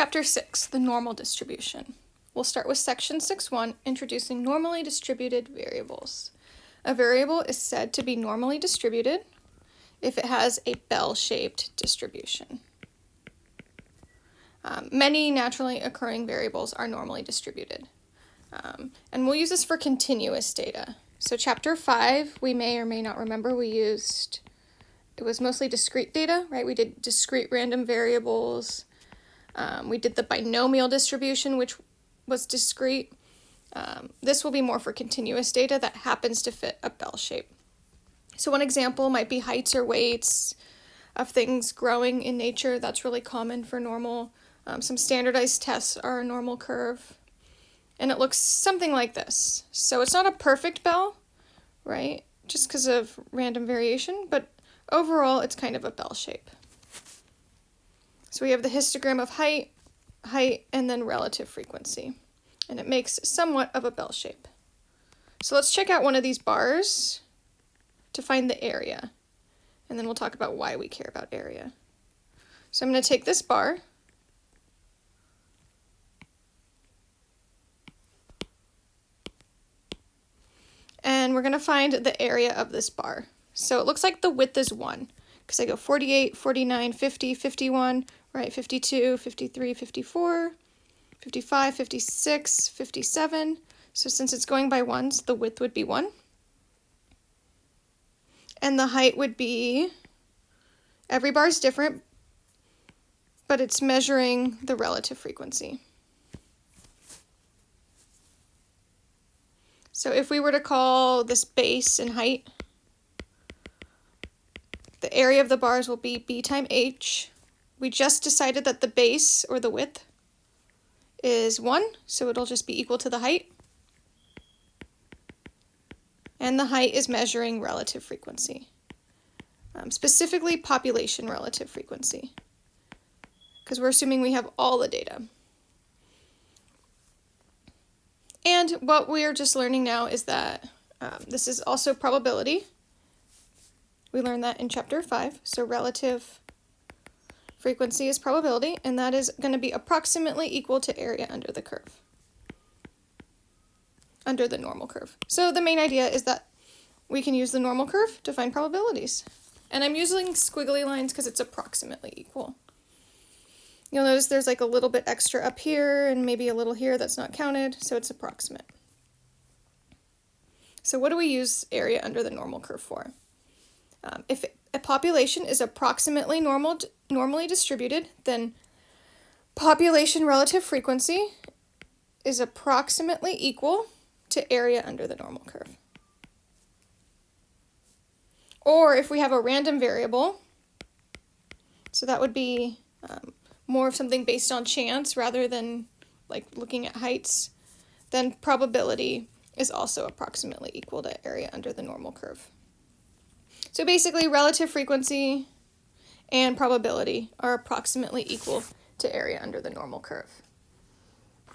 Chapter 6, the normal distribution. We'll start with section 6.1, introducing normally distributed variables. A variable is said to be normally distributed if it has a bell-shaped distribution. Um, many naturally occurring variables are normally distributed. Um, and we'll use this for continuous data. So chapter 5, we may or may not remember, we used, it was mostly discrete data, right? We did discrete random variables. Um, we did the binomial distribution, which was discrete. Um, this will be more for continuous data that happens to fit a bell shape. So one example might be heights or weights of things growing in nature. That's really common for normal. Um, some standardized tests are a normal curve. And it looks something like this. So it's not a perfect bell, right? Just because of random variation, but overall it's kind of a bell shape. So we have the histogram of height, height, and then relative frequency. And it makes somewhat of a bell shape. So let's check out one of these bars to find the area. And then we'll talk about why we care about area. So I'm going to take this bar and we're going to find the area of this bar. So it looks like the width is 1 because I go 48, 49, 50, 51, right, 52, 53, 54, 55, 56, 57. So since it's going by ones, the width would be 1 and the height would be, every bar is different, but it's measuring the relative frequency. So if we were to call this base and height, the area of the bars will be b times h. We just decided that the base, or the width, is 1, so it'll just be equal to the height and the height is measuring relative frequency, um, specifically population relative frequency, because we're assuming we have all the data. And what we're just learning now is that um, this is also probability. We learned that in chapter 5, so relative frequency is probability, and that is going to be approximately equal to area under the curve under the normal curve. So the main idea is that we can use the normal curve to find probabilities. And I'm using squiggly lines because it's approximately equal. You'll notice there's like a little bit extra up here and maybe a little here that's not counted, so it's approximate. So what do we use area under the normal curve for? Um, if a population is approximately normal, normally distributed, then population relative frequency is approximately equal to area under the normal curve. Or if we have a random variable, so that would be um, more of something based on chance rather than like looking at heights, then probability is also approximately equal to area under the normal curve. So basically relative frequency and probability are approximately equal to area under the normal curve.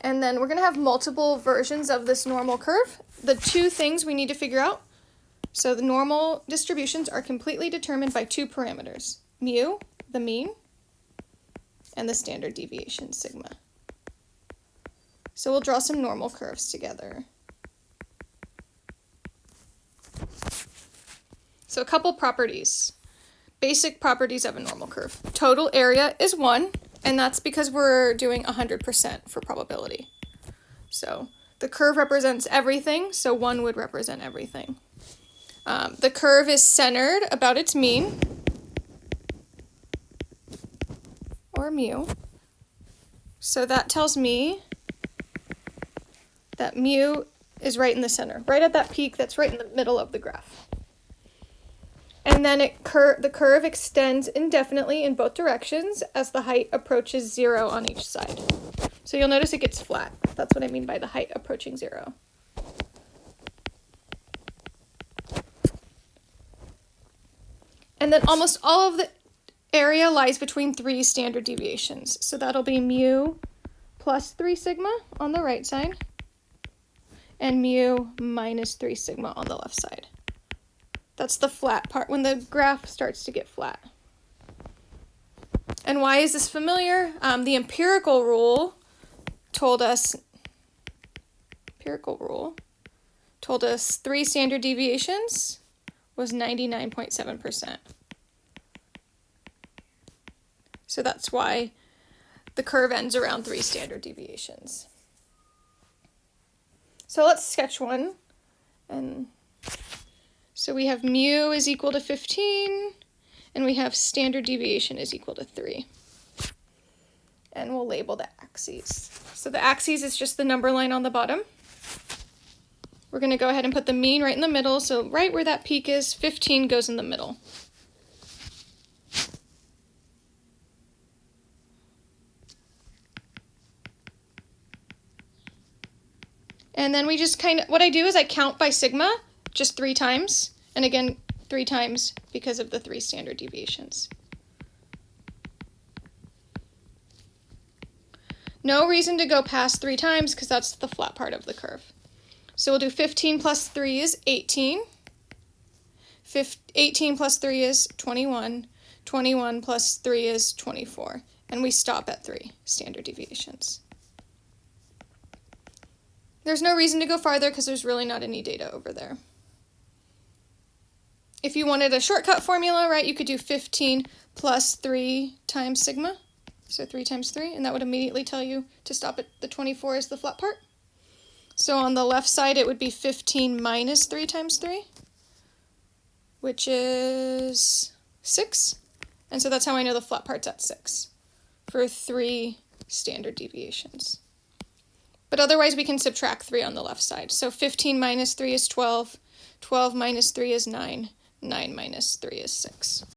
And then we're going to have multiple versions of this normal curve. The two things we need to figure out. So the normal distributions are completely determined by two parameters. Mu, the mean, and the standard deviation, sigma. So we'll draw some normal curves together. So a couple properties. Basic properties of a normal curve. Total area is 1, and that's because we're doing 100% for probability. So the curve represents everything, so 1 would represent everything. Um, the curve is centered about its mean, or mu. So that tells me that mu is right in the center, right at that peak that's right in the middle of the graph and then it cur the curve extends indefinitely in both directions as the height approaches zero on each side. So you'll notice it gets flat. That's what I mean by the height approaching zero. And then almost all of the area lies between three standard deviations. So that'll be mu plus 3 sigma on the right side and mu minus 3 sigma on the left side. That's the flat part, when the graph starts to get flat. And why is this familiar? Um, the empirical rule told us, empirical rule told us three standard deviations was 99.7%. So that's why the curve ends around three standard deviations. So let's sketch one. And so we have mu is equal to 15, and we have standard deviation is equal to 3. And we'll label the axes. So the axes is just the number line on the bottom. We're going to go ahead and put the mean right in the middle. So right where that peak is, 15 goes in the middle. And then we just kind of, what I do is I count by sigma just three times. And again, three times because of the three standard deviations. No reason to go past three times because that's the flat part of the curve. So we'll do 15 plus 3 is 18. 18 plus 3 is 21. 21 plus 3 is 24. And we stop at 3 standard deviations. There's no reason to go farther because there's really not any data over there. If you wanted a shortcut formula, right, you could do 15 plus 3 times sigma. So 3 times 3, and that would immediately tell you to stop at the 24 is the flat part. So on the left side, it would be 15 minus 3 times 3, which is 6. And so that's how I know the flat part's at 6 for 3 standard deviations. But otherwise, we can subtract 3 on the left side. So 15 minus 3 is 12. 12 minus 3 is 9. 9 minus 3 is 6.